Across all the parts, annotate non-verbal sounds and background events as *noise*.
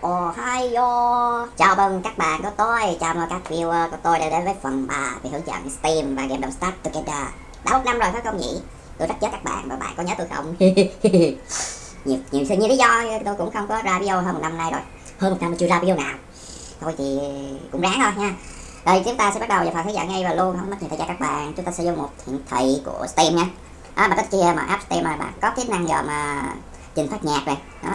Ohio Chào mừng các bạn của tôi, chào mừng các viewer của tôi đã đến với phần 3 về hướng dẫn Steam và game đồng Start Together. Đã một năm rồi phải không nhỉ? Tôi rất nhớ các bạn và bạn có nhớ tôi không? *laughs* nhiều, nhiều, nhiều lý do tôi cũng không có ra video hơn một năm nay rồi. Hơn một năm chưa ra video nào. Thôi thì cũng ráng thôi nha. Rồi chúng ta sẽ bắt đầu vào phần hướng dẫn ngay và luôn. Không mất nhiều thời gian các bạn. Chúng ta sẽ vô một hiển thị của Steam nha. À, mà cái kia mà app Steam mà bạn có tính năng giờ mà trình phát nhạc này. Đó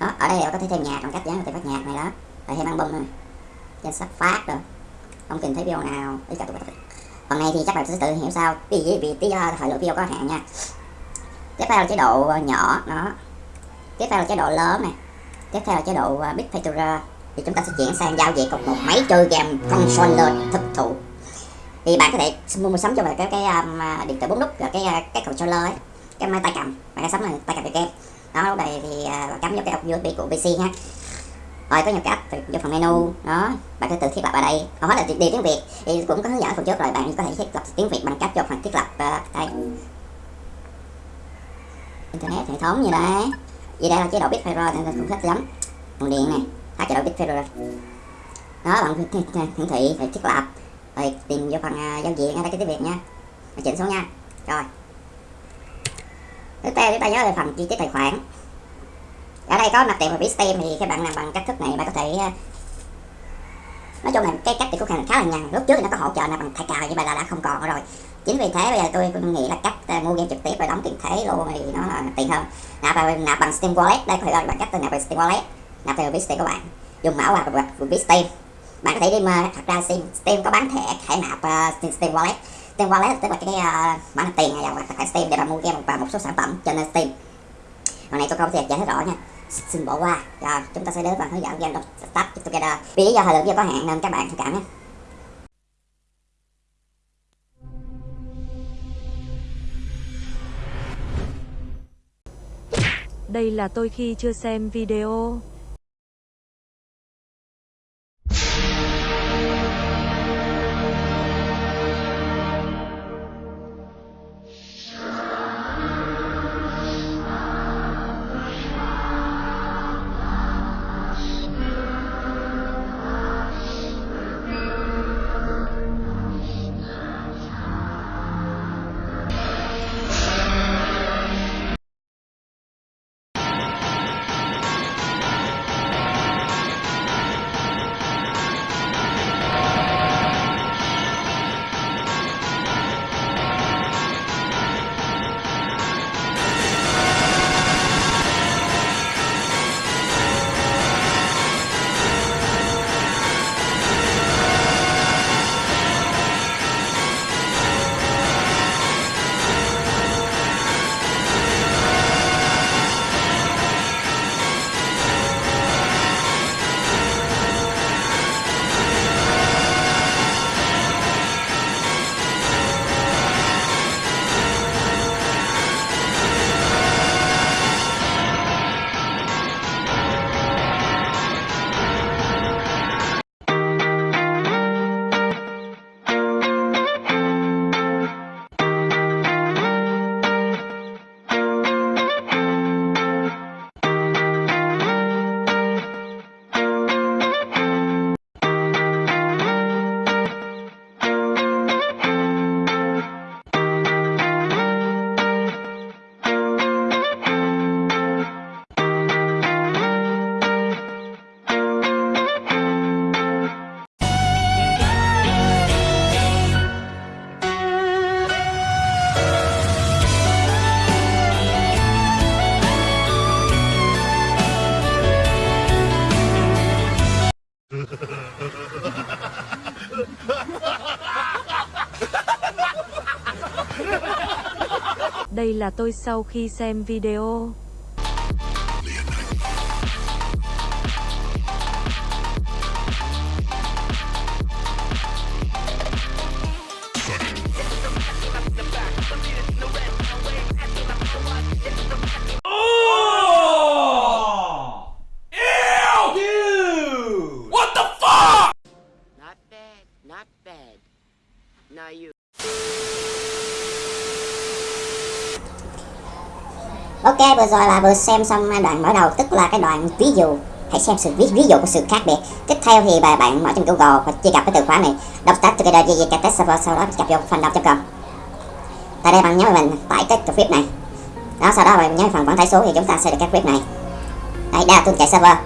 đó ở đây có thể thêm nhạc bằng cách dán thêm phát nhạc này đó. Rồi thêm album này trên sắp phát rồi không cần thấy video nào. Ý cả tụi phần này thì chắc bạn sẽ tự hiểu sao. Vì vì, tí do thời lượng video có hạn nha. Tiếp theo là chế độ ờ, nhỏ. Đó. Tiếp theo là chế độ lớn này tiếp theo là chế độ ờ, big picture thì chúng ta sẽ chuyển sang giao diện cùng một máy chơi game controller thực thụ. Thì bạn có thể mua sắm cho mình cái cái um, điện tử bốn nút và cái ờ, cái controller ấy. Cái máy tay cầm. Bạn sắm là tay cầm được game đó lúc này thì uh, cắm vào cái ốc USB của PC ha rồi có nhiều cách vô phần menu. Đó bạn có tự thiết lập ở đây. Hầu hết là điều tiếng việt. Thì cũng có hướng dẫn phần trước rồi bạn có thể thiết lập tiếng việt bằng cách cho phần thiết lập uh, đây. Internet hệ thống như đấy vì đây là chế độ Bitfire nên cũng thích lắm. Nguồn điện này thắt chế độ Bitfire đó bạn hiển thị phải thiết lập. Rồi tìm vô phần uh, à, giao diện ở đây cái tiếng việt nha. Chỉnh xuống nha. Rồi thứ ba chúng ta nhớ về phần chi tiết tài khoản. Ở đây có mặt tiền và ví stem thì các bạn làm bằng cách thức này bạn có thể ờ, nói chung là cái cách thì cũng khá là nhằn lúc trước thì nó có hỗ trợ là bằng thẻ cào nhưng mà là đã không còn rồi. Chính vì thế bây giờ tôi nghĩ là cách ờ, mua game trực tiếp và đóng tiền thế luôn thì nó là tiền hơn. Nạp vào nạp bằng steam wallet đây có thể gọi bằng cách nạp bằng steam wallet nạp từ ví steam các bạn. Dùng mã quà của ví steam. Bạn có thể đi mà thật ra steam, steam có bán thẻ thẻ nạp uh, steam wallet steam wallet tức là cái uh, mã nạp tiền này là thẻ steam để bạn mua game và một số sản phẩm trên steam. Hôm nay tôi không thể giải thích rõ nha. Xin bỏ qua. Rồi chúng ta sẽ đến phần hướng dẫn game start together. Vì lý do thời lượng video có hạn nên các bạn thông cảm nhé. Đây là tôi khi chưa xem video. Tôi sau khi xem video. Vừa rồi là vừa xem xong đoạn mở đầu tức là cái đoạn ví dụ. Hãy xem sự ví, ví dụ của sự khác biệt. Tiếp theo thì bà bạn mở trên Google và truy cập cái từ khóa này. Đọc test together GGK server sau đó gặp vô phần đọc.com tại đây bạn nhớ mình tải cái clip này. Đó sau đó bạn nhớ phần quản tải số thì chúng ta sẽ được cái clip này. Đây đây là tôi chạy server.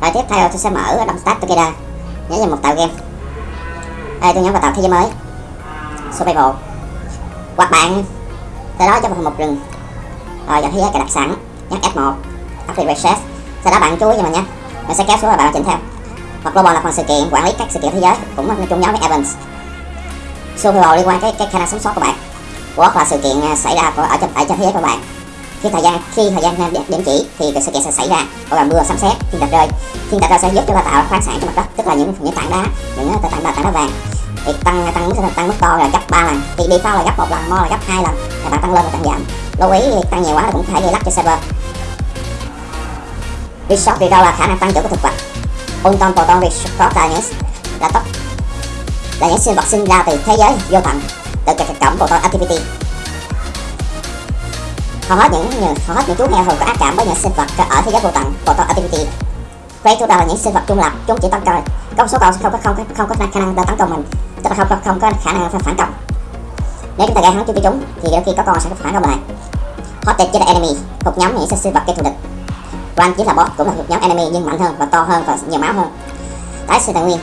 Rồi tiếp theo tôi sẽ mở đọc test together. Nhớ vào một tạo game. Đây tôi nhấn vào tạo thế giới mới. Survival. Hoặc bạn từ đó cho vào một rừng. Ờ, rồi dành thế giới cài đặt sẵn nhấn F1 Active Reset sau đó bạn chú ý cho mình nhé, mình sẽ kéo xuống và bạn chỉnh theo. Hoặc global là phần sự kiện quản lý các sự kiện thế giới, cũng chung nhóm với events survival liên quan cái cái khả năng sống sót của bạn. Hoặc là sự kiện à, xảy ra của, ở trong tại trên thế giới của bạn. Khi thời gian, khi thời gian à, điểm chỉ thì cái sự kiện sẽ xảy ra. Bao gồm mưa, sấm sét, thiên thạch rơi. Thiên thạch rơi sẽ giúp chúng ta tạo khoáng sản trên mặt đất, tức là những những tảng đá, những à, tảng đá tảng đá vàng thì tăng tăng mức tăng mức to là gấp 3 lần. Thì đi default là gấp một lần mo là gấp hai lần. Là bạn tăng lên và tăng giảm. Lưu ý, tăng nhiều quá là cũng thể gây lắc cho server. Resource thì đâu là khả năng tăng trưởng của thực vật. Unton Proton Resource là những là tốc là những sinh vật sinh ra từ thế giới, vô tận. Từ các cổng Proton Activity. Hầu hết những, hầu hết những chú heo thường có ác cảm với những sinh vật ở thế giới vô tận, Proton Activity. Predator là những sinh vật trung lập, chúng chỉ tấn công có một số con không có không có không có khả năng tấn công mình. Tức là không không không có khả năng phản công. Nếu chúng ta gây hấn cho chúng thì đôi khi có con sẽ phản công lại. Hostage là enemy thuộc nhóm những sinh vật gây thù địch. Run chính là boss cũng là thuộc nhóm enemy nhưng mạnh hơn và to hơn và nhiều máu hơn. Tái sinh tài nguyên.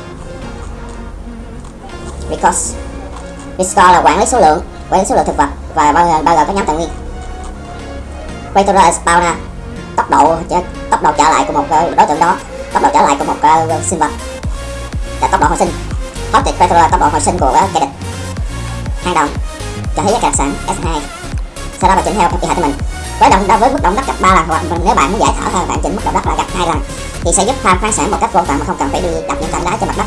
Because Restore là quản lý số lượng, quản lý số lượng thực vật và bao bao gồm các nhóm tài nguyên. Quay Predator spawner, tốc độ tốc độ trở lại của một ờ, đối tượng đó. Tốc độ trở lại của một ờ, ờ, sinh vật. Là tốc độ hồi sinh. Hostage Petrol là tốc độ hồi sinh của kẻ địch. Hai đồng cho thấy các sản S2 sau đó bạn chỉnh theo cái hạt của mình. Với động với mức động đất gấp 3 lần hoặc nếu bạn muốn giải thở hơn bạn chỉnh mức động đất là gấp hai lần. Thì sẽ giúp farm khoáng sản một cách vô tận mà không cần phải đi đập những tảng đá trên mặt đất.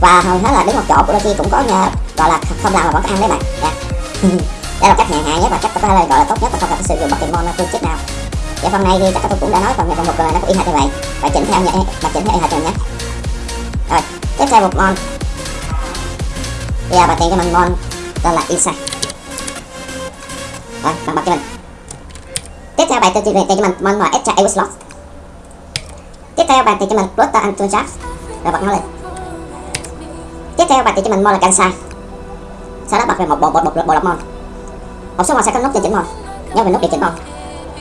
Và hầu hết là đứng một chỗ của đôi khi cũng có nhờ, gọi là không làm mà vẫn có ăn đấy bạn. Yeah. Dạ. *laughs* đây là cách nhẹ hạ nhất và cách có thể là gọi là tốt nhất và không cần phải sử dụng bất kỳ mon phương chip nào dạ phần này thì chắc tôi cũng đã nói phần phần một nó cũng y hệt như vậy. Và chỉnh theo nhé và chỉnh theo y hệt nhé. Rồi, tiếp theo một mon bây giờ bật tìm cho mình mon tên là insight rồi bạn bật cho mình. Tiếp theo bạn tìm cho mình mon là extra air slot tiếp theo bạn tìm cho mình Pluto and Tunjab rồi, bật nó lên. Tiếp theo bạn tìm cho mình mon là Kansai. Sau đó bật về một bộ bộ bộ bộ lọc mon một số mon sẽ có nút điều chỉnh mon nhớ về nút điều chỉnh mon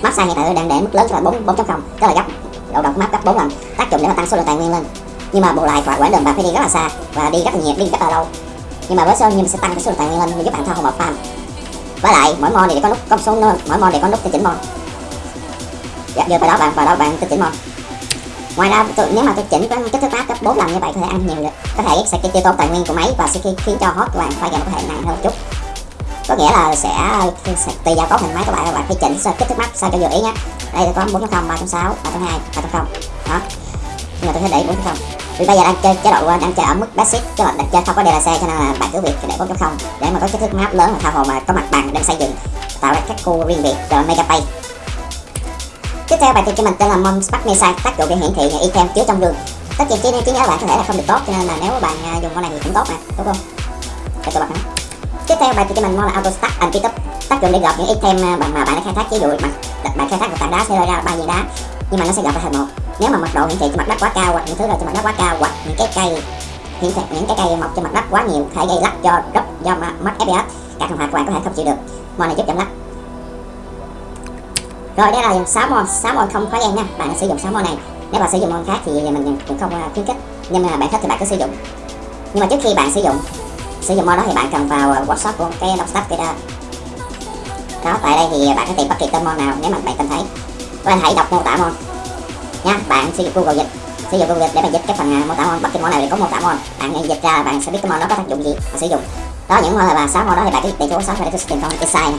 massage hiện tại đang để mức lớn là 4 4.0 tức là gấp độ độc map gấp 4 lần tác dụng để mà tăng số lượng tài nguyên lên. Nhưng mà bù lại quả quãng đường bạn phải đi rất là xa và đi rất là nhiều đi rất là lâu. Nhưng mà với số nhưng sẽ tăng cái số lượng tài nguyên lên giúp bạn thao một farm với lại mỗi mon thì có nút có một số nơi mỗi mon thì có nút tinh chỉnh mon dạ, giờ vào đó bạn vào đó bạn tinh chỉnh mon ngoài ra tôi, nếu mà tôi chỉnh cái kích thước map gấp 4 lần như vậy có thể ăn nhiều được. Có thể sẽ tiêu tốn tài nguyên của máy và sẽ khiến cho hot của bạn phải gặp có thể nặng hơn một chút có nghĩa là sẽ, sẽ tùy vào cấu hình máy của bạn các bạn phải chỉnh kích thước mắt sao cho vừa ý nhé đây tôi có 4.0 3.6 3.2 3.0 đó. Nhưng mà tôi sẽ để 4.0 vì bây giờ đang chơi chế độ ờ, đang chơi ở mức basic các bạn đang chơi không có DLC cho nên là bạn cứ việc để 4.0 để mà có kích thước map lớn và tha hồ mà có mặt bằng đang xây dựng tạo ra các khu riêng biệt rồi mega pay. Tiếp theo bài tìm cho mình tên là Mon Spark Mesa tác dụng để hiển thị item chứa trong gương tất nhiên trí, nhớ bạn có thể là không được tốt cho nên là nếu bạn ờ, dùng con này thì cũng tốt mà đúng không? Để tôi bật nó tiếp theo bài cho mình mong là auto start and pick tác dụng để gọt những item à, mà bạn đã khai thác ví dụ mà bạn khai thác một tảng đá sẽ rơi ra ba viên đá. Nhưng mà nó sẽ gọt ra thành một. Nếu mà mật độ hiển thị trên mặt đất quá cao hoặc những thứ rồi trên mặt đất quá cao hoặc những cái cây hiển thị những cái cây mọc trên mặt đất quá nhiều thể gây lắc cho rất do mất fps cả thằng hoạt của bạn có thể không chịu được. Mon này giúp giảm lắc. Rồi đây là 6 mon 6 mon không khó gian nha. Bạn sử dụng 6 mon này. Nếu bạn sử dụng mon khác thì mình cũng không à, khuyến khích. Nhưng mà bạn thích thì bạn cứ sử dụng. Nhưng mà trước khi bạn sử dụng sử dụng mod đó thì bạn cần vào ờ, workshop của cái đọc sách kia đó. Đó, tại đây thì bạn có tìm bất kỳ tên mod nào nếu mà bạn tìm thấy. Bạn hãy đọc mô tả mod nha bạn sử dụng google dịch, sử dụng google dịch để bạn dịch cái phần ờ, mô tả mod bất kỳ mod nào thì có mô tả mod bạn dịch ra, bạn sẽ biết cái mod đó có tác dụng gì và sử dụng. Đó, những mod là sáu mod đó thì bạn cứ tìm chỗ và để tôi tìm con insight này.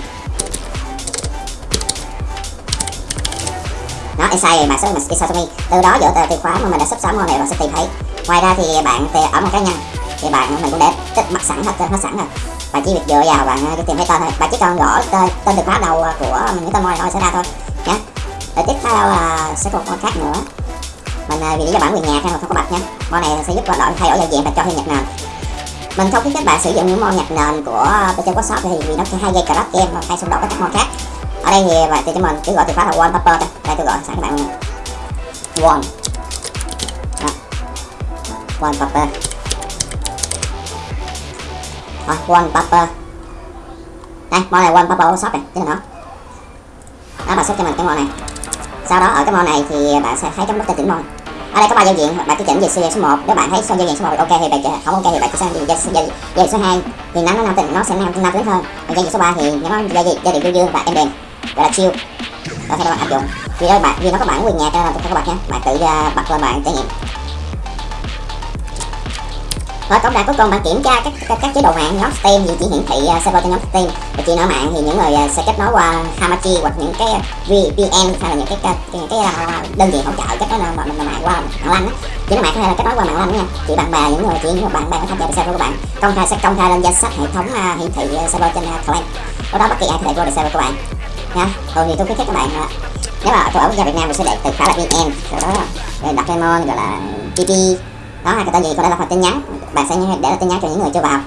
Đó insight mà số sẽ mà insight từ đó dựa từ khóa mà mình đã sắp sáu mod này, bạn sẽ tìm thấy. Ngoài ra thì bạn ở một cá nhân thì bạn mình cũng để tích bắt sẵn hết hết sẵn rồi. Bạn chỉ việc dựa vào bạn cái ờ, tìm thấy tên thôi. Bạn chỉ cần gõ tên tên từ khóa đầu ờ, của những tên môi thôi sẽ ra thôi. Nhé rồi tiếp theo là sẽ có một con khác nữa. Mình vì lý do bản quyền nhạc nên không có bật nha con này sẽ giúp bạn đổi thay đổi giao diện và cho thêm nhạc nền. Mình không khuyến khích bạn sử dụng những môn nhạc nền của trên workshop thì vì nó sẽ hay gây crash game và hay xung đột với các môn khác. Ở đây thì bạn thì cho mình, cứ gọi từ khóa là wallpaper thôi. Đây, tôi gọi sẵn các bạn one one paper rồi one popper đây mod này one popper shop này chính là nó. Đó bạn xuất cho mình cái mod này. Sau đó ở cái mod này thì bạn sẽ thấy cái nút tên chỉnh mod ở đây có ba giao diện bạn cứ chỉnh về giao số 1 nếu bạn thấy giao diện số 1 ok thì bạn chỉnh- không ok thì bạn cứ sang giao diện giao, diện số 2 thì nó nó nam tính nó sẽ nam nam tính hơn. Còn giao diện số 3 thì nó giao diện giao diện dương dương và em đèn gọi là chill. Đó theo các bạn áp dụng. Vì đó bạn vì nó có bản quyền nhạc cho nên các bạn nhé. Bạn tự à, bật lên bạn trải nghiệm rồi tổng đài cuối cùng bạn kiểm tra các các, các chế độ mạng nhóm Steam thì chỉ hiển thị uh, server trên nhóm Steam và chỉ nói mạng thì những người uh, sẽ kết nối qua Hamachi hoặc những cái VPN hay là những cái cái, cái, cái uh, đơn vị hỗ trợ kết nối là mình mạng qua mạng lanh á. Chỉ nói mạng có thể là kết nối qua mạng lanh nha. Chỉ bạn bè những người chỉ những bạn bè có tham gia vào server của bạn. Công khai sẽ công khai lên danh sách hệ thống uh, hiển thị uh, server trên uh, clan lúc đó bất kỳ ai có thể vô được server của bạn. Nha. Thường thì tôi khuyến khích các bạn uh, nếu mà tôi ở quốc gia Việt Nam mình sẽ để từ khá là VN rồi đó rồi đặt lemon gọi là PP đó hai cái tên gì có thể là phần tin nhắn bạn sẽ để tin nhắn cho những người chưa vào.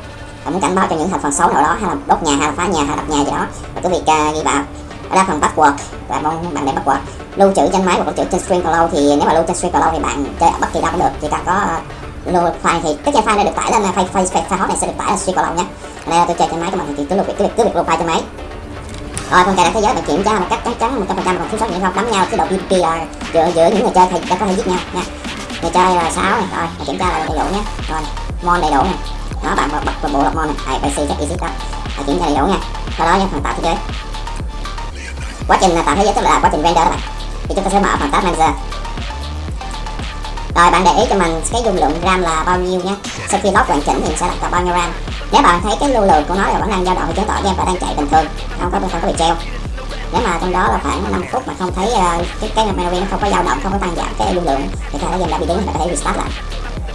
Và muốn cảnh báo cho những thành phần xấu nào đó hay là đốt nhà hay là phá nhà hay là đập nhà gì đó và cứ việc uh, ghi vào. Ở đây phần password và mong bạn để password. Lưu trữ trên máy hoặc lưu trữ trên stream cloud thì nếu mà lưu trên stream cloud thì bạn chơi ở bất kỳ đâu cũng được chỉ cần có uh, lưu file thì tất file này được tải lên ờ, file file file, file hot này sẽ được tải lên stream cloud nhé. Đây là tôi chơi trên máy của mình thì cứ lưu cứ việc cứ việc lưu file trên máy. Rồi phần cài đặt thế giới bạn kiểm tra một cách chắc chắn một trăm phần trăm còn thiếu sót gì không? Đấm nhau cái độ PvP là giữa giữa những người chơi thì đã có thể giết nhau nha người chơi là sáu này rồi kiểm tra là đầy đủ nhé. Rồi mon đầy đủ này đó, bạn bật bật bộ lọc mon này ai bc chắc exit đó thầy kiểm tra đầy đủ nha. Sau đó nha phần tạo thế giới. Quá trình tạo thế giới, tức là quá trình render đó bạn. Thì chúng ta sẽ mở phần tab manager. Rồi, bạn để ý cho mình cái dung lượng ram là bao nhiêu nhé. Sau khi load hoàn chỉnh thì sẽ đặt bao nhiêu ram. Nếu bạn thấy cái lưu lượng của nó là vẫn đang dao động thì chứng tỏ game bạn đang chạy bình thường. Không có không có bị treo nếu mà trong đó là khoảng 5 phút mà không thấy uh, cái cái memory nó không có dao động không có tăng giảm cái lưu lượng. Thì có thể game đã bị đứng bạn có thể restart lại.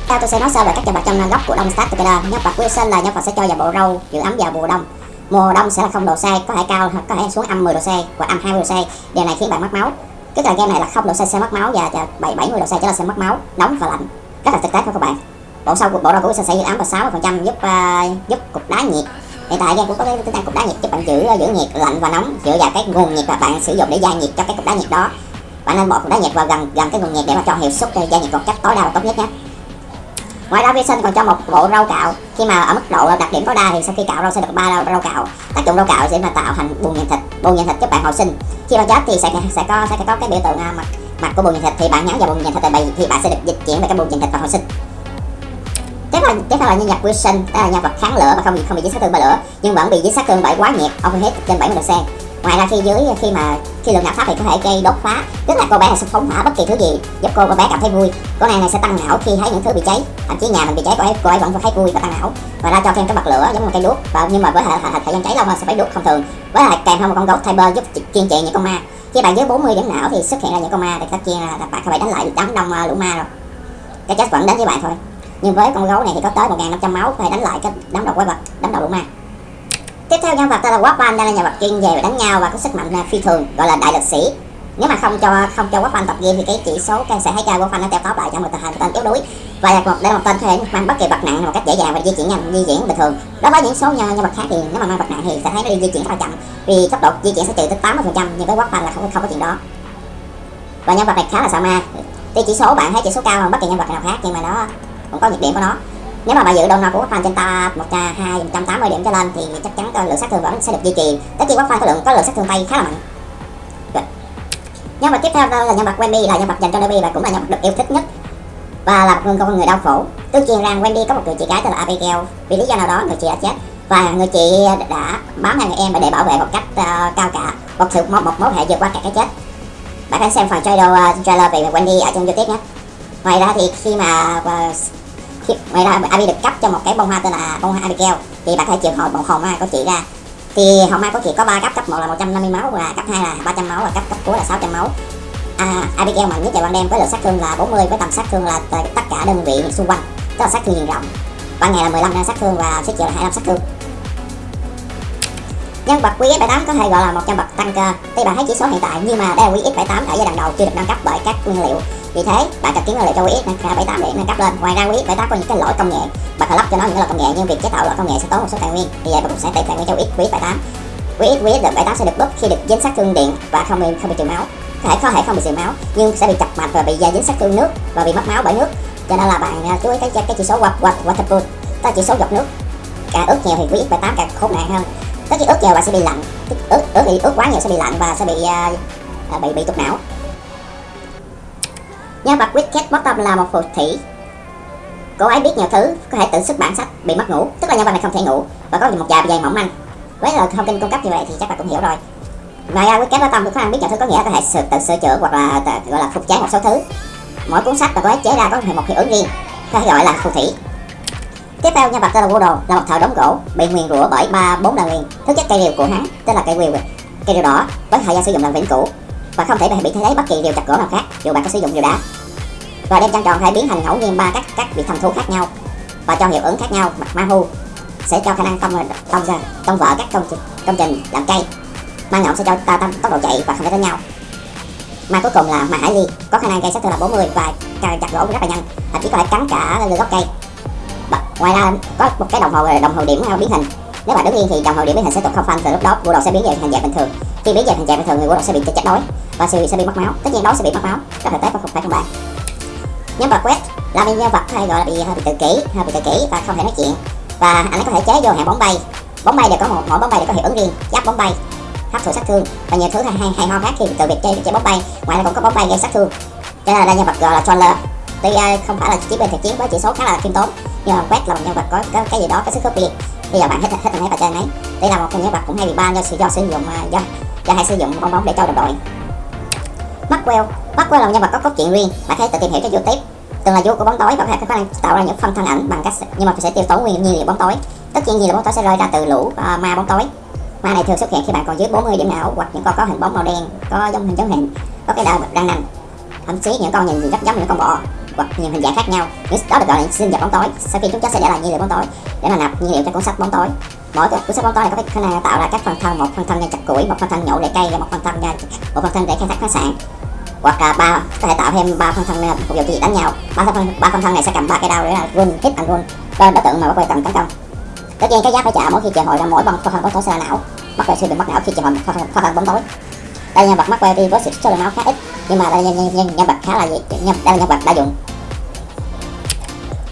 Theo tôi sẽ nói sơ về các nhân vật trong góc của Đông Start Together nhân vật Wilson là nhân vật sẽ cho vào bộ râu giữ ấm vào mùa đông. Mùa đông sẽ là không độ C có thể cao hoặc có thể xuống âm 10 độ C hoặc âm 20 độ C. Điều này khiến bạn mất máu. Tức là game này là không độ C sẽ mất máu và bảy 70 độ C trở là sẽ mất máu nóng và lạnh. Rất là thực tế các bạn. Bộ sau của bộ râu của Wilson sẽ giữ ấm và 60 phần trăm giúp uh, giúp cục đá nhiệt hiện tại game cũng có cái tính năng cục đá nhiệt giúp bạn giữ giữ nhiệt lạnh và nóng dựa vào cái nguồn nhiệt mà bạn sử dụng để gia nhiệt cho cái cục đá nhiệt đó. Bạn nên bỏ cục đá nhiệt vào gần gần cái nguồn nhiệt để mà cho hiệu suất ờ, gia nhiệt một cách tối đa và tốt nhất nhé. Ngoài ra Vision còn cho một bộ rau cạo. Khi mà ở mức độ ờ, đặc điểm tối đa thì sau khi cạo rau sẽ được ba rau, rau cạo. Tác dụng rau cạo sẽ mà tạo thành bùn nhện thịt bùn nhện thịt giúp bạn hồi sinh. Khi bạn chết thì sẽ sẽ có sẽ có cái biểu tượng ờ, mặt mặt của bùn nhện thịt. Thì bạn nhắn vào bùn nhện thịt thì, thì bạn sẽ được dịch chuyển về cái bùn nhện thịt và hồi sinh chắc là chắc là nhân vật Wilson đó là nhân vật kháng lửa và không bị không bị dính sát thương bởi lửa nhưng vẫn bị dính sát thương bởi quá nhiệt overheat trên 70 độ C ngoài ra khi dưới khi mà khi lượng nạp pháp thì có thể gây đốt phá. Tức là cô bé sẽ phóng hỏa bất kỳ thứ gì giúp cô, cô bé cảm thấy vui. Cô này này sẽ tăng não khi thấy những thứ bị cháy. Thậm chí nhà mình bị cháy cô ấy cô ấy vẫn thấy vui và tăng não. Và ra cho thêm cái bật lửa giống như một cây đuốc. Và nhưng mà với thời, thời, thời gian cháy lâu hơn sẽ phải đuốc không thường. Với lại kèm theo một con gấu cyber giúp kiên trì những con ma. Khi bạn dưới 40 điểm não thì xuất hiện ra những con ma. Thì tất nhiên là bạn phải đánh lại đám đông à, lũ ma rồi cái chết vẫn đến với bạn thôi nhưng với con gấu này thì có tới 1.500 máu phải đánh lại cái đám đầu quái vật đám đầu lũ ma. Tiếp theo nhân vật tên là Warpan đây là nhân vật chuyên về đánh nhau và có sức mạnh à, phi thường gọi là đại lực sĩ. Nếu mà không cho không cho Warpan tập game thì cái chỉ số cái sẽ thấy cho Warpan nó teo tóp lại cho một tên tên yếu đuối. Và là một đây là một tên có thể mang bất kỳ vật nặng một cách dễ dàng và di chuyển nhanh di chuyển bình thường. Đối với những số nhân, nhân vật khác thì nếu mà mang vật nặng thì sẽ thấy nó đi di chuyển rất là chậm vì tốc độ di chuyển sẽ trừ tới 80 phần trăm nhưng với Warpan là không không có chuyện đó. Và nhân vật này khá là sợ ma. Tuy chỉ số bạn thấy chỉ số cao hơn bất kỳ nhân vật nào khác nhưng mà nó cũng có nhược điểm của nó. Nếu mà bà giữ donor của fan trên ta một hai trăm tám mươi điểm trở lên thì chắc chắn lượng sát thương vẫn sẽ được duy trì. Tất nhiên fan có lượng có lượng sát thương tay khá là mạnh. Dạ. Nhân vật tiếp theo là nhân vật Wendy là nhân vật dành cho Ruby và cũng là nhân vật được yêu thích nhất. Và là một con người đau khổ. Tương truyền rằng Wendy có một người chị gái tên là Abigail. Vì lý do nào đó người chị đã chết. Và người chị đã bám theo người em để bảo vệ một cách uh, cao cả. Một sự một, một mối hệ vượt qua cả cái chết. Bạn hãy xem phần trailer, uh, trailer về Wendy ở trong youtube nhé. Ngoài ra thì khi mà uh, ngoài ra Abi được cấp cho một cái bông hoa tên là bông hoa Abigail. Thì bạn hãy triệu hồi một hồn mai của chị ra. Thì hồn mai của chị có ba cấp cấp một là 150 máu và cấp 2 là 300 máu và cấp cấp cuối là 600 máu. À, Abigail mạnh nhất tại ban đêm với lượng sát thương là 40 với tầm sát thương là tất cả đơn vị xung quanh tức là sát thương diện rộng. Ban ngày là 15 đang sát thương và sức chịu là 25 sát thương. Nhân vật QX78 có thể gọi là một nhân vật tăng cơ. Tuy bạn thấy chỉ số hiện tại nhưng mà đây là QX78 ở giai đoạn đầu chưa được nâng cấp bởi các nguyên liệu vì thế bạn cần kiếm nguyên liệu cho QX nâng 78 để nâng cấp lên. Ngoài ra QX78 có những cái lỗi công nghệ bạn phải lắp cho nó những lỗi công nghệ nhưng việc chế tạo lỗi công nghệ sẽ tốn một số tài nguyên. Vì vậy bạn cũng sẽ tẩy tài nguyên cho quý QX78 quý QX78 sẽ được bóp khi được dính sát thương điện và không bị không bị trừ máu. Có thể có thể không bị trừ máu nhưng sẽ bị chập mạch và bị à, dính sát thương nước và bị mất máu bởi nước. Cho nên là bạn à, chú ý cái cái chỉ số water water water pool tức là chỉ số giọt nước. Càng ướt nhiều thì quý bài tám càng khốn nạn hơn. Tất nhiên ướt nhiều bạn sẽ bị lạnh ướt ướt thì ướt quá nhiều sẽ bị lạnh và sẽ bị uh, bị bị tụt não nhân vật Wicked Bottom là một phù thủy. Cô ấy biết nhiều thứ có thể tự sức bản sách bị mất ngủ tức là nhân vật này không thể ngủ và có một dài dày mỏng manh. Với lời thông tin cung cấp như vậy thì chắc bạn cũng hiểu rồi. Ngoài ra Wicked Bottom có khả biết nhiều thứ có nghĩa có thể sự tự sửa chữa hoặc là tự, gọi là phục chế một số thứ. Mỗi cuốn sách mà cô ấy chế ra có một hiệu ứng riêng có thể gọi là phù thủy. Tiếp theo nhân vật tên là Woodle là một thợ đóng gỗ bị nguyền rủa bởi ba bốn lần liền thứ chất cây rìu của hắn tên là cây rìu. Cây rìu đỏ với thời gian sử dụng là vĩnh cửu. Và không thể bị thay thế bất kỳ rìu chặt gỗ nào khác dù bạn có sử dụng rìu đá và đem trăng tròn hãy biến thành ngẫu nhiên ba các các vị thần thú khác nhau. Và cho hiệu ứng khác nhau Ma Hu sẽ cho khả năng tông tông ra tông vỡ các công trình công trình làm cây. Ma nhọn sẽ cho ta tăng tốc độ chạy và không thể đánh nhau. Ma cuối cùng là ma hải ly có khả năng gây sát thương là 40 và chặt gỗ rất là nhanh thậm chí có thể cắn cả lưỡi gốc cây. Và ngoài ra có một cái đồng hồ đồng hồ điểm biến hình. Nếu bạn đứng yên thì đồng hồ điểm biến hình sẽ tục không phanh từ lúc đó bộ đồ sẽ biến về thành dạng bình thường. Khi biến về thành dạng bình thường người bộ đồ sẽ bị chết đói và sẽ bị, sẽ bị mất máu. Tất nhiên đói sẽ bị mất máu. Có thể tế không phải không bạn nhân vật quét là một nhân vật hay gọi là bị hơi bị tự kỷ hơi bị tự kỷ và không thể nói chuyện. Và anh ấy có thể chế vô hạng bóng bay. Bóng bay đều có một mỗi bóng bay đều có hiệu ứng riêng. Giáp bóng bay hấp thụ sát thương. Và nhiều thứ hay hay, hay ho khác khi từ việc chơi chơi bóng bay. Ngoài ra còn có bóng bay gây sát thương. Cho nên là nhân vật gọi là troller. Tuy ờ, không phải là chiến binh thực chiến với chỉ số khá là khiêm tốn nhưng mà quét là một nhân vật có, có cái gì đó có sức hút biệt bây giờ bạn hết hết thấy và chơi ấy. Đây là một trong nhân vật cũng hay bị ban do sự do sử dụng ờ, do do hay sử dụng bong bóng để cho đồng đội. Maxwell. Maxwell là một nhân vật có cốt truyện riêng. Bạn hãy tự tìm hiểu trên youtube. Từng là vua của bóng tối và có thể có khả năng tạo ra những phân thân ảnh bằng cách nhưng mà sẽ tiêu tốn nguyên nhiên liệu bóng tối. Tất nhiên gì là bóng tối sẽ rơi ra từ lũ uh, ma bóng tối. Ma này thường xuất hiện khi bạn còn dưới 40 điểm não hoặc những con có hình bóng màu đen có giống hình giống hình có cái đầu răng nanh thậm chí những con nhìn rất giống những con bọ hoặc nhiều hình dạng khác nhau. Những đó được gọi là sinh vật bóng tối. Sau khi chúng chết sẽ để lại nhiên liệu bóng tối để mà nạp nhiên liệu cho cuốn sách bóng tối mỗi cuốn sách bóng tối này có khả năng tạo ra các phần thân một phần thân chặt củi một phần thân nhổ để cây và một phần thân một phần thân để khai thác khoáng sản. Hoặc là ba có thể tạo thêm ba phần thân phục vụ cho việc đánh nhau. Ba phần ba phần thân này sẽ cầm ba cây đao để là run hit and run. Cho đối tượng mà bắt quay tấn công. Tất nhiên cái giá phải trả mỗi khi triệu hồi ra mỗi bằng phần thân bóng tối sẽ là não. Bắt quay sẽ bị mất não khi triệu hồi phần thân bóng tối. Đây nhân vật mắc quay đi với sự số lượng máu khá ít nhưng mà đây là nhân, nhân, nhân vật khá là nhân, đây là nhân vật đa dụng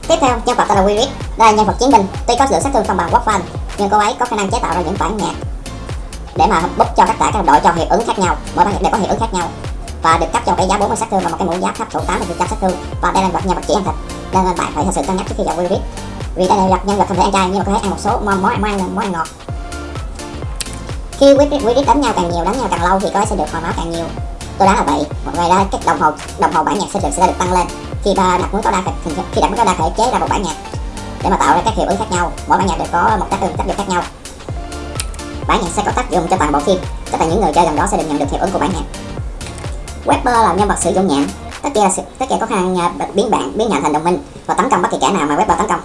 tiếp theo nhân vật tên là Willis đây là nhân vật chiến binh. Tuy có lượng sát thương không bằng Warfan nhưng cô ấy có khả năng chế tạo ra những bản nhạc để mà bút cho tất cả các đội cho hiệu ứng khác nhau, mỗi bản nhạc đều có hiệu ứng khác nhau. Và được cấp cho cái giá 40 sát thương và một cái mũ giáp thấp thủ 80 sát thương và đây là vật nhân vật chỉ ăn thịt, nên bạn phải thật sự cân nhắc trước khi chọn Wirit vì đây là nhân vật không thể ăn chay, nhưng mà có thể ăn một số món món ăn món ăn ngọt. Khi quyết đánh nhau càng nhiều, đánh nhau càng lâu thì có sẽ được hồi máu càng nhiều. Tôi đoán là vậy. Ngoài ra cái đồng hồ đồng hồ bản nhạc sẽ được sẽ được tăng lên. Khi đặt mũi có đa khi đặt mũi có đa thể chế ra một bản nhạc để mà tạo ra các hiệu ứng khác nhau. Mỗi bản nhạc đều có một tác dụng tác dụng khác nhau. Bản nhạc sẽ có tác dụng cho toàn bộ phim tất cả những người chơi gần đó sẽ được nhận được hiệu ứng của bản nhạc. Webber là nhân vật sử dụng nhạc tất cả tất cả có khả năng à, biến bạn biến nhạc thành đồng minh và tấn công bất kỳ kẻ nào mà Webber tấn công.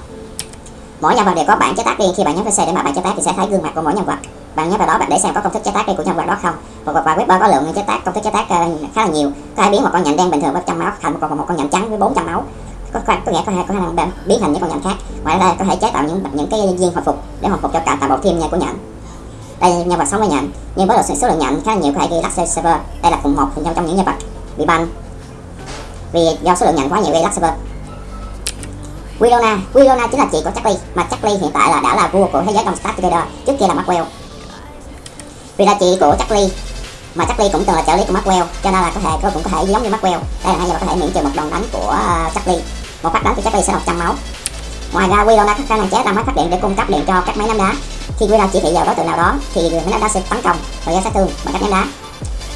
Mỗi nhân vật đều có bản chế tác riêng khi bạn nhấn PC để mà bạn chế tác thì sẽ thấy gương mặt của mỗi nhân vật. Bạn nhấn vào đó bạn để xem có công thức chế tác riêng của nhân vật đó không. Và, và webber có lượng chế tác công thức chế tác ờ, khá là nhiều. Có thể biến một con nhện đen bình thường với trăm máu thành một con một con nhện trắng với 400 máu có, có, có nghĩa có, hai có hai năng biến thành những con nhện khác. Ngoài ra có thể chế tạo những những cái viên hồi phục để hồi phục cho cả toàn bộ team nha của nhện. Đây nhân vật sống với nhện. Nhưng với số lượng nhện khá nhiều có thể gây lắc server đây là cùng một trong trong những nhân vật bị ban vì do số lượng nhện quá nhiều gây lắc server Willona, Willona chính là chị của Charlie mà Charlie hiện tại là đã là vua của thế giới trong Star Trader, trước kia là Maxwell. Vì là chị của Charlie mà Charlie cũng từng là trợ lý của Maxwell cho nên là có thể cô cũng có thể giống như Maxwell. Đây là hai giờ có thể miễn trừ một đòn đánh của ờ, Charlie một phát đánh của Charlie sẽ 100 máu. Ngoài ra Willona có khả năng chế ra máy phát điện để cung cấp điện cho các máy ném đá. Khi Willona chỉ thị vào đối tượng nào đó, thì máy ném đá sẽ tấn công và gây sát thương bằng cách ném đá.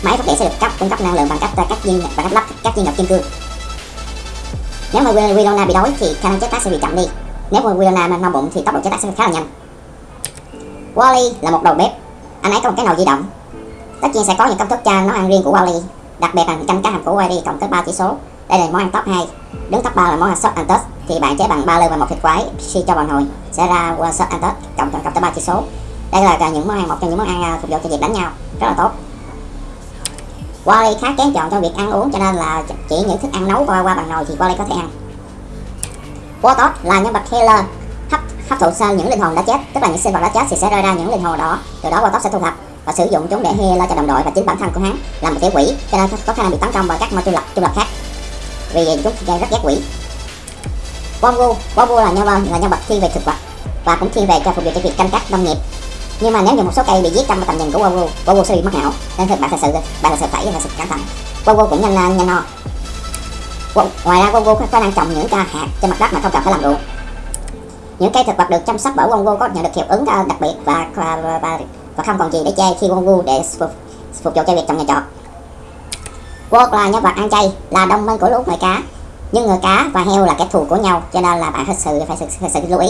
Máy phát điện sẽ được cấp, cung cấp năng lượng bằng cách ờ, các viên, bằng cách lắp các viên ngọc kim cương. Nếu mà Willona bị đói thì khả năng chế tác sẽ bị chậm đi. Nếu mà Willona no bụng thì tốc độ chế tác sẽ khá là nhanh. Wally là một đầu bếp. Anh ấy có một cái nồi di động. Tất nhiên sẽ có những công thức cho nấu ăn riêng của Wally đặc biệt là canh cá hầm của Wally cộng tới 3 chỉ số đây là món ăn top 2 đứng top 3 là món ăn sốt Antus thì bạn chế bằng ba lư và một thịt quái si cho bằng hồi sẽ ra sốt Antus cộng cộng tới 3 chỉ số. Đây là những món ăn, một trong những món ăn phục vụ cho việc đánh nhau. Rất là tốt. Wally khá kén chọn trong việc ăn uống, cho nên là chỉ những thức ăn nấu qua qua bằng nồi thì Wally có thể ăn. Wartot là nhân vật healer hấp hấp thụ sơ những linh hồn đã chết, tức là những sinh vật đã chết thì sẽ rơi ra những linh hồn đó. Từ đó Wartot sẽ thu thập và sử dụng chúng để healer cho đồng đội và chính bản thân của hắn là một tiểu quỷ. Cho nên có khả năng bị tấn công bởi các ma trung lập trung lập khác vì chúng rất ghét quỷ. Wongu Wongu là nhân vật là nhân vật thiên về thực vật và cũng thiên về cho phục vụ cho việc canh tác nông nghiệp. Nhưng mà nếu như một số cây bị giết trong tầm nhìn của Wongu Wongu sẽ bị mất não nên thực bạn thật sự bạn thật sự phải thật sự cẩn thận. Wongu cũng nhanh nhanh no ngoài ra Wongu có khả năng trồng những ca hạt trên mặt đất mà không cần phải làm ruộng. Những cây thực vật được chăm sóc bởi Wongu có nhận được hiệu ứng ờ, đặc biệt và và, và, và, không còn gì để chê khi Wongu để phục, phục vụ cho việc trồng nhà trọt Quốc là nhân vật ăn chay là đồng minh của lũ người cá. Nhưng người cá và heo là kẻ thù của nhau cho nên là bạn thật sự phải sự, phải sự lưu ý.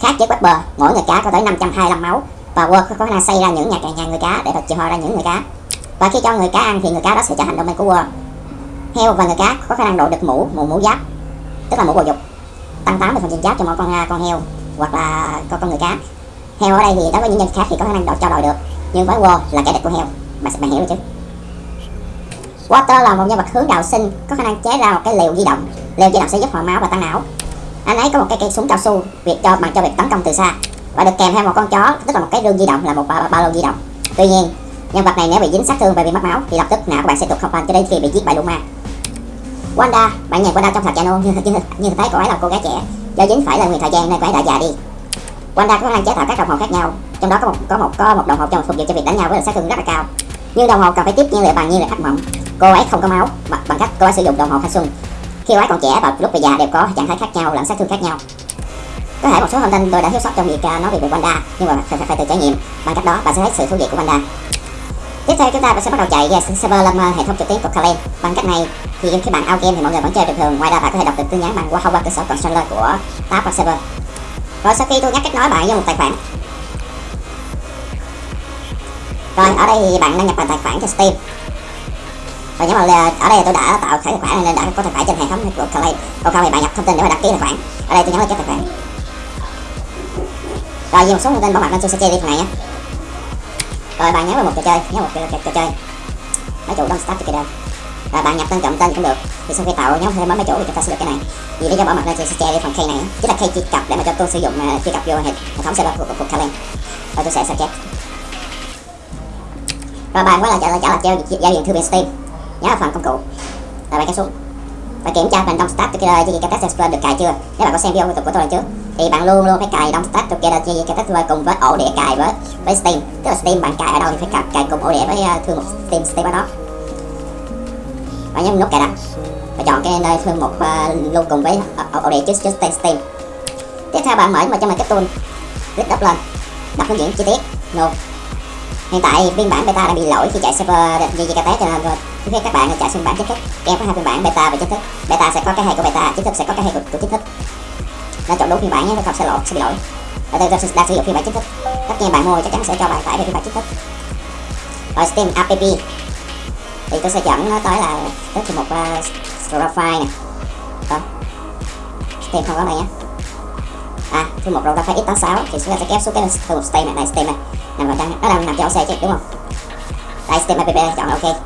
Khác với bờ mỗi người cá có tới 525 máu và Wok có khả năng xây ra những nhà nhà người cá để chịu ho ra những người cá. Và khi cho người cá ăn thì người cá đó sẽ trở thành đồng minh của Wok heo và người cá có khả năng độ được mũ mũ mũ giáp tức là mũ bầu dục tăng 80 phần giáp cho mỗi con à, con heo hoặc là con con người cá. Heo ở đây thì đối với những nhân khác thì có khả năng độ cho đòi được nhưng với Wok là kẻ địch của heo. Bạn bạn hiểu rồi chứ? Water là một nhân vật hướng đạo sinh có khả năng chế ra một cái liều di động. Liều di động sẽ giúp hồi máu và tăng não. Anh ấy có một cái cây súng cao su việc cho bằng cho việc tấn công từ xa và được kèm theo một con chó tức là một cái rương di động là một ba, ba lô di động. Tuy nhiên nhân vật này nếu bị dính sát thương và bị mất máu thì lập tức não của bạn sẽ tụt không phanh cho đến khi bị giết bởi Luma. Wanda bạn nhìn Wanda trong thật channel như, như, như thấy cô ấy là cô gái trẻ. Do dính phải là người thời gian nên cô ấy đã già đi. Wanda có khả năng chế tạo các đồng hồ khác nhau trong đó có một có một có một đồng hồ cho phục vụ cho việc đánh nhau với lực sát thương rất là cao. Nhưng đồng hồ cần phải tiếp nhiên liệu bằng nhiên liệu hắc mộng cô ấy không có máu. Bằng, bằng cách cô ấy sử dụng đồng hồ thanh xuân. Khi cô ấy còn trẻ và lúc về già đều có trạng thái khác nhau lẫn sát thương khác nhau. Có thể một số thông tin tôi đã thiếu sót trong việc à, nói về Wanda nhưng mà phải, phải, phải tự trải nghiệm. Bằng cách đó bạn sẽ thấy sự thú vị của Wanda. Tiếp theo chúng ta sẽ bắt đầu chạy server lên hệ thống trực tuyến của Kalen bằng cách này thì khi bạn out game thì mọi người vẫn chơi bình thường. Ngoài ra bạn có thể đọc được tin nhắn bằng qua thông qua cơ sở controller của tab và server. Rồi sau khi tôi nhắc kết nối bạn với một tài khoản. Rồi ở đây thì bạn đăng nhập vào tài khoản cho Steam và nhớ mà ờ, ở đây tôi đã tạo tài khoản nên đã có tài khoản trên hệ thống của Clay còn không thì bạn nhập thông tin để mà đăng ký tài khoản. Ở đây tôi nhấn là chép tài khoản. Rồi vì một số thông tin bảo mật nên tôi sẽ che đi phần này nhé. Rồi bạn nhớ vào một trò chơi nhớ một trò, trò chơi. Máy chủ đông start together và bạn nhập tên chọn tên cũng được. Thì sau khi tạo nhóm thêm máy chủ thì chúng ta sẽ được cái này. Vì lý do bảo mật nên tôi sẽ che đi phần key này chính là key truy cập để mà cho tôi sử dụng uh, truy cập vô hệ, thống server của, của, của Kalen rồi tôi sẽ sao chép rồi bạn quay lại trở lại trở lại giao, giao diện thư viện Steam nhớ là phần công cụ. Là bạn kéo xuống. Và kiểm tra phần Don't Start Together với cái Test Explorer được cài chưa? Nếu bạn có xem video của, của tôi lần trước thì bạn luôn luôn phải cài Don't Start Together với cái Test Explorer cùng với ổ đĩa cài với với Steam. Tức là Steam bạn cài ở đâu thì phải cài, cài cùng ổ đĩa với ờ, thư mục Steam Steam ở đó. Và nhấn nút cài đặt và chọn cái nơi thư mục uh, luôn cùng với ờ, ổ, ổ đĩa trước trước Steam. Tiếp theo bạn mở vào trong mình cái tool. Click đắp lên. Đọc hướng dẫn chi tiết. No hiện tại phiên bản beta đang bị lỗi khi chạy server JJKT cho nên khi các bạn chạy phiên bản chính thức em có hai phiên bản beta và chính thức. Beta sẽ có cái hay của beta chính thức sẽ có cái hay của, của chính thức. Nên chọn đúng phiên bản nhé không sẽ lỗi sẽ bị lỗi. Ở đây tôi đang sử dụng phiên bản chính thức. Tất nhiên bạn mua chắc chắn sẽ cho bạn tải về phiên bản chính thức. Rồi Steam app thì tôi sẽ dẫn nó tới là tới một uh, profile này. Nè đó. Steam không có này nhé à thư mục ta file x86 thì chúng ta sẽ kéo xuống cái thư mục Steam này, này Steam này nằm vào trang nó đang nằm trong xe chứ đúng không đây Steam app chọn ok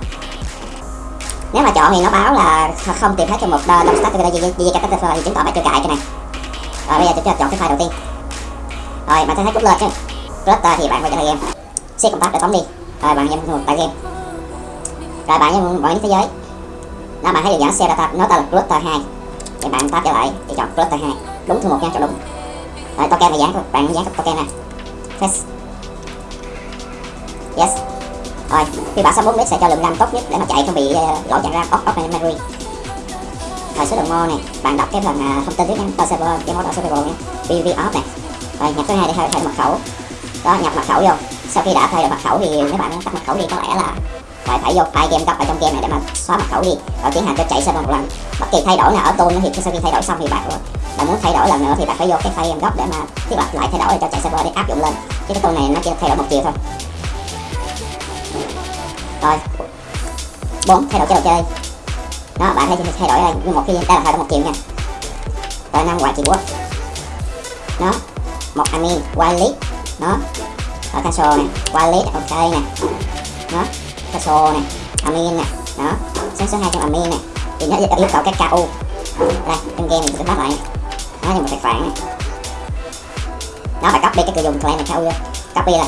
nếu mà chọn thì nó báo là không tìm thấy cho một đồng start cái gì gì cái thì chứng tỏ bạn chưa cài cái này rồi bây giờ chúng ta chọn cái file đầu tiên rồi bạn thấy cút lên chứ cluster thì bạn phải chạy game xếp công tác để tóm đi rồi bạn nhấn một tại game rồi bạn nhấn mọi thế giới đó bạn thấy được dẫn xe data nó tên là cluster 2 thì bạn tab trở lại thì chọn cluster 2 đúng thư một nha chọn đúng rồi token phải dán bạn dán token này test yes. Rồi khi bả 64 bit sẽ cho lượng RAM tốt nhất để mà chạy không bị ờ, uh, lỗi chạy RAM off off memory. Rồi số lượng mô này. Bạn đọc cái phần uh, thông tin trước nha tờ server cái mode server nhé. Pv off này. Rồi nhập cái hai để thay, thay mật khẩu. Đó nhập mật khẩu vô. Sau khi đã thay được mật khẩu thì nếu bạn tắt mật khẩu đi có lẽ là phải phải vô file game gốc ở trong game này để mà xóa mật khẩu đi. Rồi tiến hành cho chạy server một lần. Bất kỳ thay đổi nào ở tool thì sau khi thay đổi xong thì bạn bạn muốn thay đổi lần nữa thì bạn phải vô cái file game gốc để mà thiết lập lại thay đổi cho chạy server để áp dụng lên. Chứ cái tool này nó chỉ thay đổi một chiều thôi. Rồi. Bốn, thay đổi chế độ chơi đó, bạn thấy thay đổi đây. Nhưng một khi đây là thay đổi một chiều nha. Rồi, năm ngoại trị quốc nó một admin wallet nó rồi, cancel nè wireless ok nè đó caso này, amin này, đó. Số số hai trong amin này, thì nó yêu cầu cái ku đây trong game mình sẽ bắt lại đó như một tài khoản này. Nó phải copy cái người dùng claim này ku copy là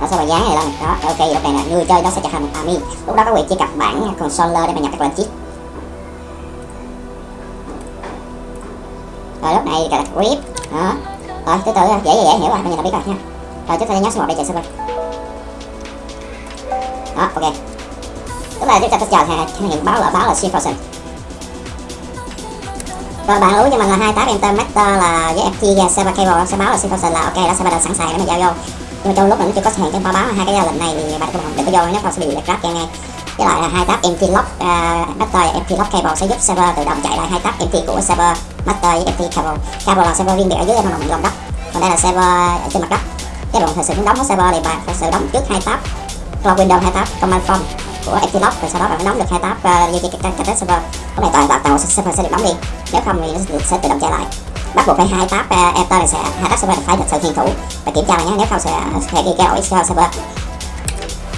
đó sau rồi dán này lên. Đó ok lúc này là người chơi đó sẽ trở thành một admin lúc đó có quyền truy cập bản controller để mà nhập các lệnh chip. Rồi lúc này gọi là grip đó. Rồi từ từ dễ dễ hiểu rồi bây giờ là biết rồi nha. Rồi chúng ta nhấn số một đây chạy server đó ok. Tức là chúng ta sẽ chờ hàng hiện báo là báo là shift frozen. Rồi bạn lưu cho mình là hai tab enter master là với ft server cable sẽ báo là shift frozen là ok đã server đã sẵn sàng để mà giao vô. Nhưng mà trong lúc mình chưa có hiện cái báo báo hai cái giao lệnh này thì bạn không đừng có vô nếu không sẽ bị grab crash ngay. Với lại là hai tab empty lock uh, master và empty lock cable sẽ giúp server tự động chạy lại hai tab empty của server master với empty cable. Cable là server riêng biệt ở dưới lòng lòng đất. Còn đây là server ở trên mặt đất. Cái đoạn thời sự muốn đóng hết server thì bạn phải sự đóng trước hai tab cloud window hai tab command form của empty lock rồi sau đó bạn đóng được hai tab uh, như cái cái server cái này toàn toàn toàn server sẽ được đóng đi. Nếu không thì nó sẽ tự động chạy lại. Bắt buộc phải hai tab uh, enter này sẽ hai tab server phải được sự hiển thủ và kiểm tra lại nhé. Nếu không sẽ sẽ đi cái lỗi server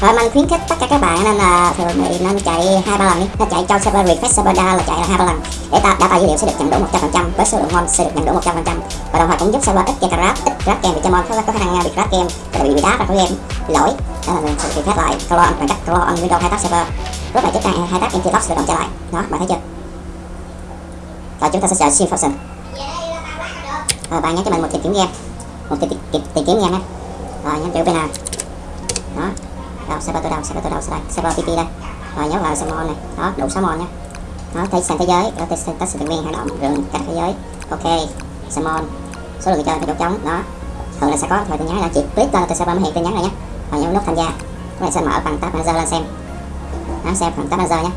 rồi mình khuyến khích tất cả các bạn nên là thường thì nên chạy hai ba lần đi. Nên chạy cho server refresh server down là chạy là hai ba lần. Để ta data dữ liệu sẽ được nhận đủ 100% với số lượng mon sẽ được nhận đủ 100% và đồng thời cũng giúp server ít gây crash ít crash game vì cho mon. Có, có khả năng à, bị crash game và bị bị đá ra khỏi game bị lỗi. Đó là mình sẽ phép lại clone bằng cách clone on windows hai tab server. Rất là chức năng hai tab empty lock sẽ tự động trở lại. Đó bạn thấy chưa? Rồi chúng ta sẽ chờ shift function rồi ờ, bạn nhắn cho mình một tìm kiếm game. Một tìm, tìm, tìm kiếm game nhé. Rồi nhắn kiểu bên nào. Đó đâu server tôi đâu server tôi đâu đây server pp đây. Rồi, nhớ vào server này. Đó, đủ 6 mon nhé đó thấy sang thế giới. Đó, test test thành viên hoạt động rừng cả thế giới. Ok server số lượng người chơi thì chỗ trống đó. Thường là sẽ có thời tin nhắn là chị click lên tôi server mới hiện tin nhắn này nhé rồi nhấn nút tham gia. Cái này sẽ mở bằng tab manager lên xem. Đó, xem bằng tab manager nhé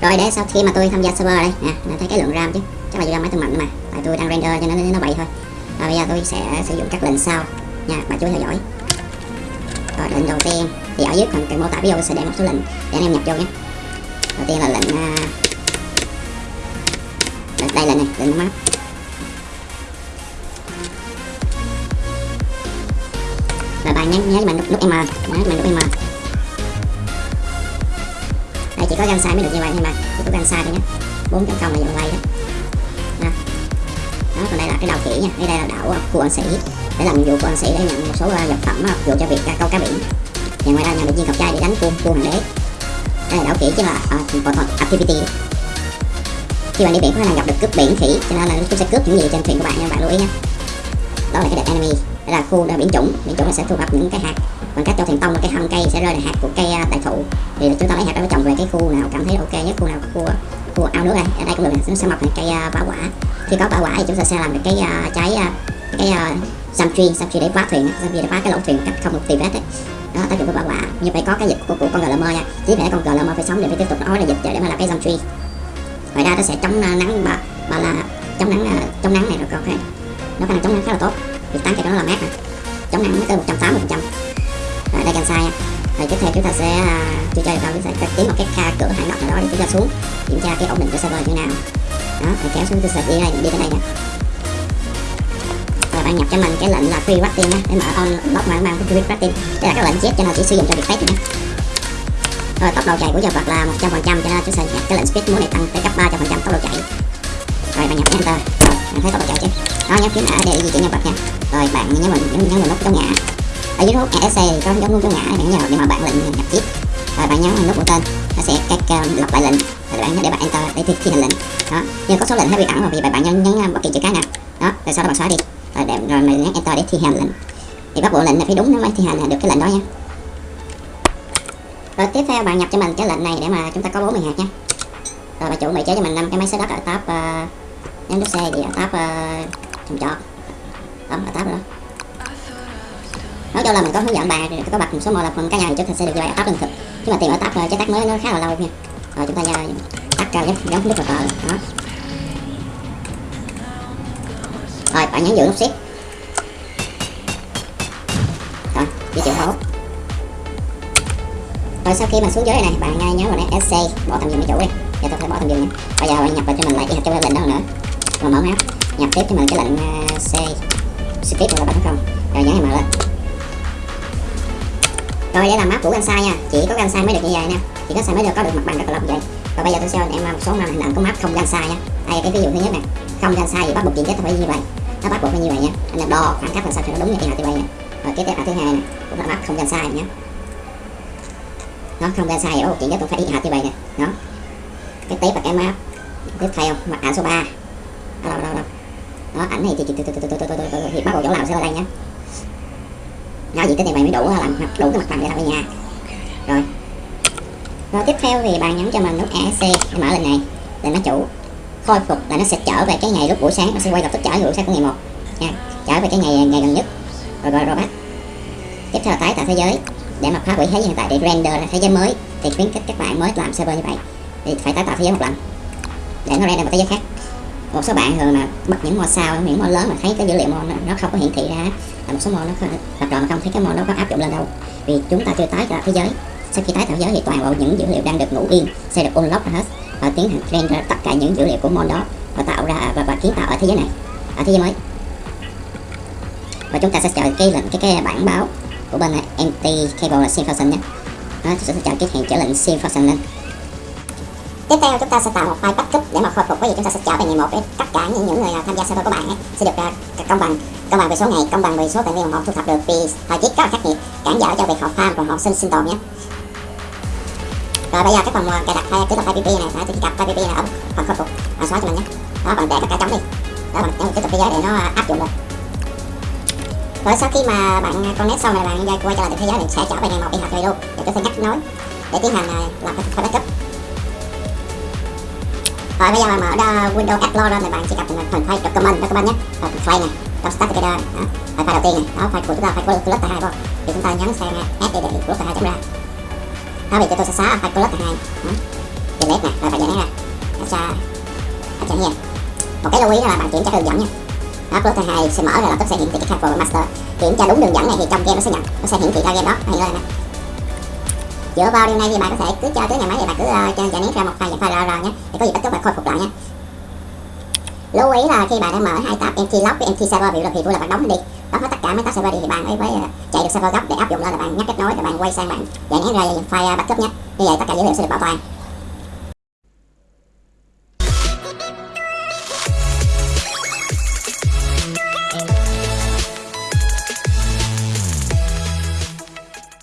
rồi, để sau khi mà tôi tham gia server đây nè nó thấy cái lượng ram chứ. Chắc là do máy tôi mạnh mà. Tại tôi đang render cho nên nó vậy thôi. Rồi, bây giờ tôi sẽ sử dụng các lệnh sau. Nha, bà chú theo dõi lệnh đầu tiên thì ở dưới phần mô tả video sẽ để một số lệnh để anh em nhập vô nhé. Đầu tiên là lệnh uh, đây lệnh này lệnh map và bạn nhớ nhớ mình nút, nút M nhớ mình nút M. Đây chỉ có gan sai mới được như vậy thôi mà chỉ có gan sai thôi nhé. Bốn chấm công là dòng quay đó còn đây là cái đầu khỉ nha. Đây đây là đảo của anh sĩ. Để làm nhiệm vụ của anh sĩ để nhận một số à, vật phẩm à, phục vụ cho việc à, câu cá biển. Và ngoài ra nhận được viên cọc trai để đánh cuông cuông hoàng đế. Đây là đảo khỉ chứ là uh, activity. Khi bạn đi biển có khả năng gặp được cướp biển khỉ cho nên là chúng sẽ cướp những gì trên thuyền của bạn nha. Bạn lưu ý nhé đó là cái đẹp enemy. Đây là khu biển chủng. Biển chủng là sẽ thu thập những cái hạt. Bằng cách cho thuyền tông cái thân cây sẽ rơi là hạt của cây đại thụ. Thì chúng ta lấy hạt đó trồng về cái khu nào cảm thấy ok nhất khu nào khu khu ao nước đây ở đây cũng được nó sẽ mọc thành cây bá quả khi có bão quả thì chúng ta sẽ làm được cái uh, trái uh, cái uh, tree sam tree để phá thuyền sam tree để phá cái lỗ thuyền cách không một tìm vết đấy đó tác dụng của bão quả như vậy có cái dịch của, của con glm nha. Chỉ phải con glm phải sống để phải tiếp tục nói là dịch để mà làm cái sam tree ngoài ra nó sẽ chống à, nắng và và là chống nắng chống nắng này rồi ok nó khả năng chống nắng khá là tốt. Vì tán cây nó là mát mà. Chống nắng tới 180 phần trăm. Đây gan sai rồi tiếp theo chúng ta sẽ uh, chưa chơi được đâu chúng ta sẽ kiếm một cái kha cửa hải nóc nào đó để chúng ta xuống kiểm tra cái ổn định của server như nào đó mình kéo xuống tôi sẽ đi đây, đi tới đây nè. Rồi bạn nhập cho mình cái lệnh là free wrapping nhé để mở on lock mà mang cái free wrapping đây là các lệnh chết cho nên chỉ sử dụng cho việc test nhé rồi tốc độ chạy của vật là 100 phần trăm cho nên chúng sẽ nhập cái lệnh speed muốn này tăng tới cấp 300 phần trăm tốc độ chạy. Rồi bạn nhập enter. Rồi, bạn thấy tốc độ chạy chứ? Đó nhấn phím ở để di chuyển nhân vật nha. Rồi bạn nhớ mình nhấn nhấn vào nút chống ngã. Ở dưới nút ESC thì có giống nút chống ngã, bạn nhớ, để mà bạn lệnh nhập chip. Rồi bạn nhấn vào nút mũi tên sẽ cách uh, lặp lại lệnh để bạn để bạn enter để thi, thi hành lệnh. Đó. Nhưng có số lệnh hơi bị ẩn rồi vì bạn nhấn nhấn à, bất kỳ chữ cái nào. Đó. Rồi sau đó bạn xóa đi. Rồi để rồi mình nhấn enter để thi hành lệnh. Thì bắt bộ lệnh là phải đúng nó mới thi hành được cái lệnh đó nha. Rồi tiếp theo bạn nhập cho mình cái lệnh này để mà chúng ta có 40 hạt nha. Rồi bà chủ bị chế cho mình năm cái máy xới đất ở tab uh, à, nhấn nút C thì ở tab uh, trồng trọt đó ở tab đó nói cho là mình có hướng dẫn bài có bật một số mô là phần cá nhân thì chúng ta sẽ được như vậy ở thực. Nhưng mà tìm ở tắt ờ, chế tác mới nó khá là lâu nha. Rồi chúng ta giờ tắt ra giống giống nút vào tờ đó. Rồi, bạn nhấn giữ nút shift rồi di chuyển hốt rồi, sau khi mà xuống dưới này, bạn nhớ vào đây SC bỏ tầm dừng cái chủ đi. Giờ tôi phải bỏ tầm dừng nha. Bây giờ bạn nhập vào cho mình lại cái cái lệnh đó nữa. Rồi mở map nhập tiếp cho mình cái lệnh ờ, C. Skip là bạn không. Rồi, nhấn mở lên rồi đây là map của Gansai nha chỉ có Gansai mới được như vậy nè chỉ có sai mới được có được mặt bằng rất là lâu vậy và bây giờ tôi sẽ cho em một số hình ảnh của map không Gansai nha đây cái ví dụ thứ nhất nè không Gansai thì bắt buộc diện tích phải như vậy nó bắt buộc phải như vậy nha anh em đo khoảng cách làm sao cho nó đúng như thế nào như vậy nè rồi cái tiếp là thứ hai nè cũng là map không Gansai nhé nó không Gansai thì bắt buộc diện tích cũng phải y hệt như vậy nè đó cái tiếp là cái map tiếp theo mặt ảnh số 3 đâu đâu đâu đó ảnh này thì thì, thì, thì, thì, thì, thì, thì, thì bắt buộc chỗ làm sẽ vào đây nhé đó diện tích này bạn mới đủ làm đủ cái mặt bằng để làm cái nhà rồi. Rồi tiếp theo thì bạn nhấn cho mình nút ESC để mở lên này để nó chủ. Khôi phục là nó sẽ trở về cái ngày lúc buổi sáng nó sẽ quay lập tức trở về buổi sáng của ngày một. Nha trở về cái ngày ngày gần nhất. Rồi rồi rồi bắt tiếp theo là tái tạo thế giới. Để mà phá hủy thế giới hiện tại để render ra thế giới mới thì khuyến khích các bạn mới làm server như vậy thì phải tái tạo thế giới một lần. Để nó render một thế giới khác. Một số bạn thường mà bật những mod sao những mod lớn mà thấy cái dữ liệu mod nó, không có hiển thị ra một số mod nó không là mà không thấy cái mod nó có áp dụng lên đâu. Vì chúng ta chưa tái tạo thế giới. Sau khi tái tạo thế giới thì toàn bộ những dữ liệu đang được ngủ yên sẽ được unlock hết và tiến hành render tất cả những dữ liệu của mod đó và tạo ra và, và kiến tạo ở thế giới này. Ở thế giới mới. Và chúng ta sẽ chờ cái lệnh cái cái bản báo của bên này empty cable là sin function nhé. Đó chúng ta sẽ chờ cái hẹn trở lệnh sin function lên. Tiếp theo chúng ta sẽ tạo một file backup để mà khôi phục. Cái gì chúng ta sẽ trở về ngày một để tất cả những những người nào tham gia server của bạn ấy sẽ được à, công bằng công bằng về số ngày công bằng về số tài nguyên mà họ thu thập được, vì thời tiết rất là khắc nghiệt, cản trở cho việc họ farm và họ sinh sinh tồn nhé. Rồi bây giờ các phần cài đặt hay cứ tập file pp này, phải cặp file pp này ở phần khôi phục và xóa cho mình nhé. Đó, bạn để tất cả trống đi. Đó, bạn để cái tập thế giới để nó áp dụng được. Rồi sau khi mà bạn connect xong này, bạn quay trở lại thế giới thì sẽ trở về ngày một đi học rồi luôn. Để tôi sẽ nhắc nối để tiến hành à, làm phần backup rồi bây giờ mà mở ra Windows Explorer thì bạn chỉ cần phần file document document nhé. Rồi phần file này đó start together đó. File, file đầu tiên này. Đó file của chúng ta file của cluster hai không thì chúng ta nhấn sang add để để cluster hai chấm ra. Đó thì tôi sẽ xóa file cluster hai. Delete này rồi phải giải ra extra extra here một cái lưu ý là bạn kiểm tra đường dẫn nha. Đó cluster hai sẽ mở rồi là tức sẽ hiển thị cái cache master. Kiểm tra đúng đường dẫn này thì trong game nó sẽ nhận nó sẽ hiển thị ra game đó. Hay lên này dựa vào điều này thì bạn có thể cứ cho tới nhà máy thì bạn cứ uh, giải nén ra một file dạng file RR nhé. Để có gì bất cứ bạn khôi phục lại nhé. Lưu ý là khi bạn đã mở hai tab empty log với empty server ví dụ là thì là bạn đóng đi. Đóng hết tất cả mấy tab server đi thì bạn ấy mới ờ, chạy được server gốc để áp dụng lên là bạn nhắc kết nối rồi bạn quay sang bạn giải nén ra file backup nhé. Như vậy tất cả dữ liệu sẽ được bảo toàn.